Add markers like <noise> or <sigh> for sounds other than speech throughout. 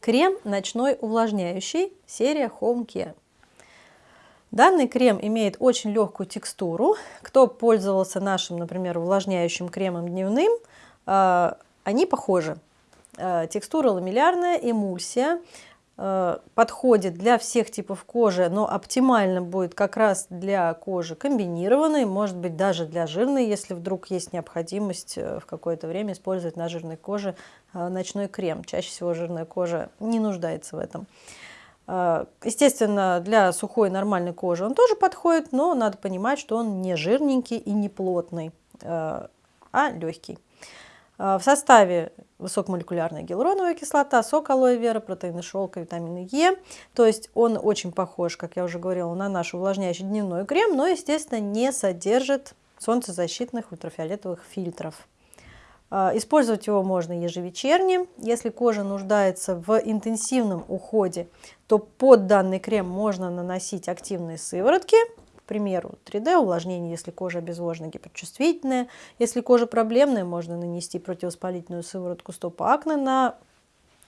Крем ночной увлажняющий, серия Home Care. Данный крем имеет очень легкую текстуру. Кто пользовался нашим, например, увлажняющим кремом дневным, э, они похожи. Э, текстура ламеллярная, эмульсия. Э, подходит для всех типов кожи, но оптимально будет как раз для кожи комбинированной, может быть даже для жирной, если вдруг есть необходимость в какое-то время использовать на жирной коже ночной крем. Чаще всего жирная кожа не нуждается в этом. Естественно, для сухой нормальной кожи он тоже подходит, но надо понимать, что он не жирненький и не плотный, а легкий. А, в составе высокомолекулярная гиалуроновая кислота, сок алоэ вера, протеины шелка, витамины Е. То есть он очень похож, как я уже говорила, на наш увлажняющий дневной крем, но, естественно, не содержит солнцезащитных ультрафиолетовых фильтров. А, использовать его можно ежевечерне. Если кожа нуждается в интенсивном уходе, то под данный крем можно наносить активные сыворотки, примеру, 3D увлажнение, если кожа обезвожена, гиперчувствительная. Если кожа проблемная, можно нанести противовоспалительную сыворотку стоп акне на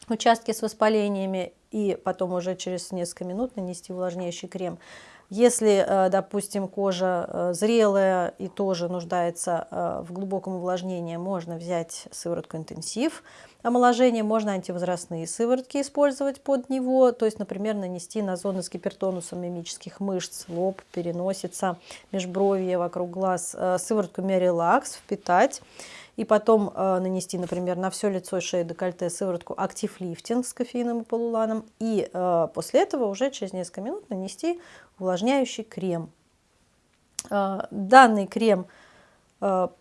участке с воспалениями и потом уже через несколько минут нанести увлажняющий крем. Если, э, допустим, кожа э, зрелая и тоже нуждается э, в глубоком увлажнении, можно взять сыворотку интенсив. Омоложения, можно антивозрастные сыворотки использовать под него, то есть, например, нанести на зоны с гипертонусом мимических мышц, лоб, переносица, межбровье, вокруг глаз, сыворотку Мерилакс впитать и потом э, нанести, например, на все лицо и шею декольте сыворотку актив лифтинг с кофеином и полуланом. И э, после этого уже через несколько минут нанести увлажняющий крем. Э, данный крем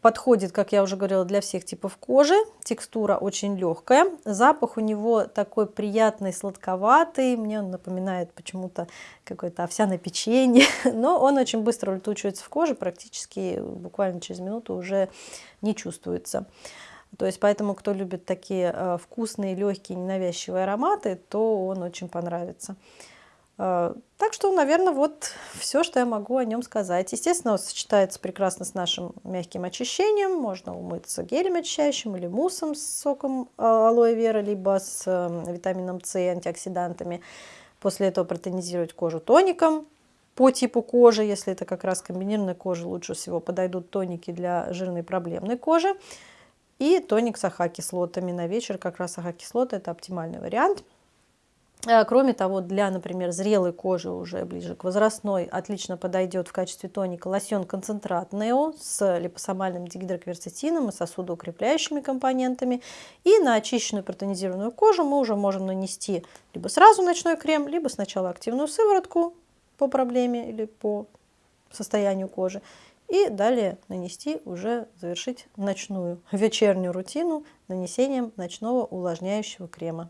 подходит, как я уже говорила, для всех типов кожи. Текстура очень легкая. Запах у него такой приятный, сладковатый. Мне он напоминает почему-то какое-то овсяное печенье. <laughs> Но он очень быстро улетучивается в коже. Практически буквально через минуту уже не чувствуется. То есть поэтому, кто любит такие э, вкусные, легкие, ненавязчивые ароматы, то он очень понравится. А, так что, наверное, вот все, что я могу о нем сказать. Естественно, он сочетается прекрасно с нашим мягким очищением. Можно умыться гелем очищающим или муссом с соком а, алоэ вера, либо с эм, витамином С и антиоксидантами. После этого протонизировать кожу тоником по типу кожи. Если это как раз комбинированная кожа, лучше всего подойдут тоники для жирной проблемной кожи. И тоник с АХ-кислотами на вечер. Как раз АХ-кислота – это оптимальный вариант. Э, кроме того, для, например, зрелой кожи, уже ближе к возрастной, отлично подойдет в качестве тоника лосьон концентрат Нео с липосомальным дигидрокверцетином и сосудоукрепляющими компонентами. И на очищенную протонизированную кожу мы уже можем нанести либо сразу ночной крем, либо сначала активную сыворотку по проблеме или по состоянию кожи. И далее нанести, уже завершить ночную вечернюю рутину нанесением ночного увлажняющего крема.